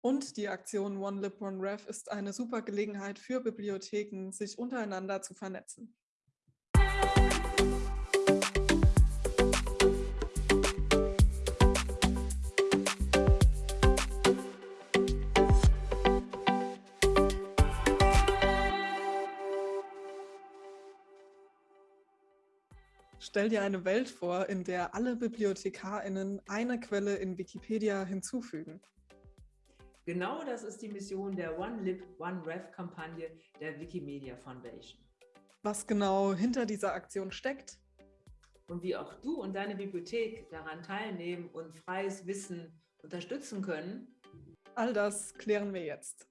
Und die Aktion OneLib OneRef ist eine super Gelegenheit für Bibliotheken, sich untereinander zu vernetzen. Stell dir eine Welt vor, in der alle BibliothekarInnen eine Quelle in Wikipedia hinzufügen. Genau das ist die Mission der OneLib, OneRef-Kampagne der Wikimedia Foundation. Was genau hinter dieser Aktion steckt? Und wie auch du und deine Bibliothek daran teilnehmen und freies Wissen unterstützen können? All das klären wir jetzt.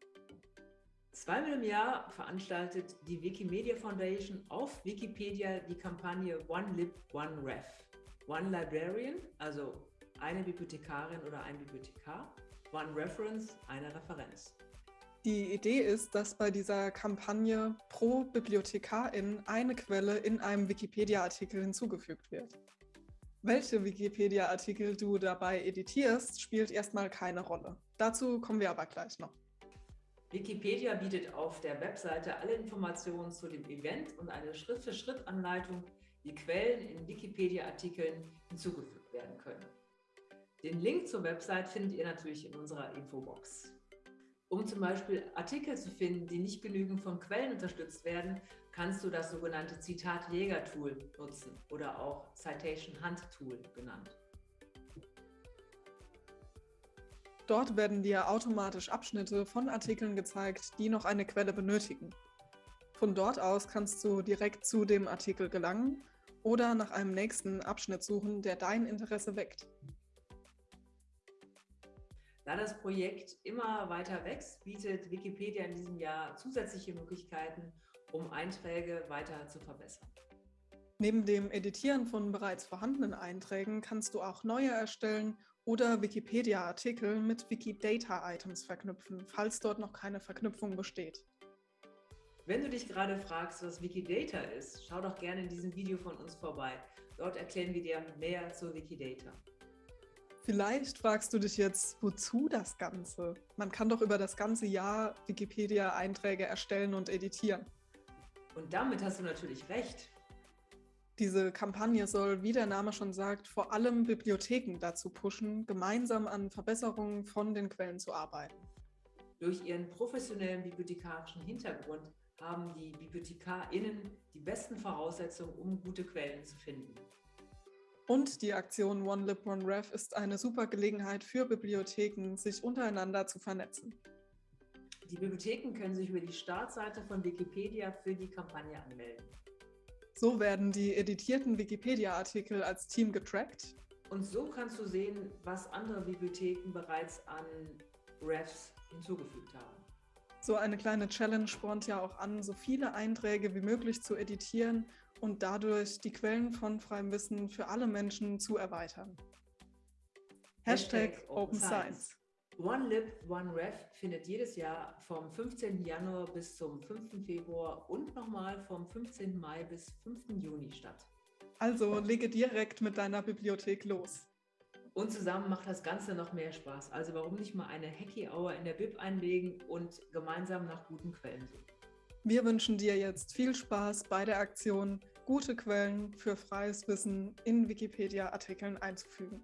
Zweimal im Jahr veranstaltet die Wikimedia Foundation auf Wikipedia die Kampagne OneLib, OneRef. One Librarian, also eine Bibliothekarin oder ein Bibliothekar, One Reference, eine Referenz. Die Idee ist, dass bei dieser Kampagne pro Bibliothekarin eine Quelle in einem Wikipedia-Artikel hinzugefügt wird. Welche Wikipedia-Artikel du dabei editierst, spielt erstmal keine Rolle. Dazu kommen wir aber gleich noch. Wikipedia bietet auf der Webseite alle Informationen zu dem Event und eine Schritt-für-Schritt-Anleitung, wie Quellen in Wikipedia-Artikeln hinzugefügt werden können. Den Link zur Website findet ihr natürlich in unserer Infobox. Um zum Beispiel Artikel zu finden, die nicht genügend von Quellen unterstützt werden, kannst du das sogenannte Zitat-Jäger-Tool nutzen oder auch Citation Hunt Tool genannt. Dort werden dir automatisch Abschnitte von Artikeln gezeigt, die noch eine Quelle benötigen. Von dort aus kannst du direkt zu dem Artikel gelangen oder nach einem nächsten Abschnitt suchen, der dein Interesse weckt. Da das Projekt immer weiter wächst, bietet Wikipedia in diesem Jahr zusätzliche Möglichkeiten, um Einträge weiter zu verbessern. Neben dem Editieren von bereits vorhandenen Einträgen kannst du auch neue erstellen oder Wikipedia-Artikel mit Wikidata-Items verknüpfen, falls dort noch keine Verknüpfung besteht. Wenn du dich gerade fragst, was Wikidata ist, schau doch gerne in diesem Video von uns vorbei. Dort erklären wir dir mehr zu Wikidata. Vielleicht fragst du dich jetzt, wozu das Ganze? Man kann doch über das ganze Jahr Wikipedia-Einträge erstellen und editieren. Und damit hast du natürlich recht. Diese Kampagne soll, wie der Name schon sagt, vor allem Bibliotheken dazu pushen, gemeinsam an Verbesserungen von den Quellen zu arbeiten. Durch ihren professionellen bibliothekarischen Hintergrund haben die BibliothekarInnen die besten Voraussetzungen, um gute Quellen zu finden. Und die Aktion OneLib OneRef ist eine super Gelegenheit für Bibliotheken, sich untereinander zu vernetzen. Die Bibliotheken können sich über die Startseite von Wikipedia für die Kampagne anmelden. So werden die editierten Wikipedia-Artikel als Team getrackt. Und so kannst du sehen, was andere Bibliotheken bereits an Refs hinzugefügt haben. So eine kleine Challenge spornt ja auch an, so viele Einträge wie möglich zu editieren und dadurch die Quellen von freiem Wissen für alle Menschen zu erweitern. Hashtag, Hashtag Open Science. OneLib, OneRef findet jedes Jahr vom 15. Januar bis zum 5. Februar und nochmal vom 15. Mai bis 5. Juni statt. Also lege direkt mit deiner Bibliothek los. Und zusammen macht das Ganze noch mehr Spaß. Also warum nicht mal eine Hacky Hour in der Bib einlegen und gemeinsam nach guten Quellen suchen. Wir wünschen dir jetzt viel Spaß bei der Aktion, gute Quellen für freies Wissen in Wikipedia-Artikeln einzufügen.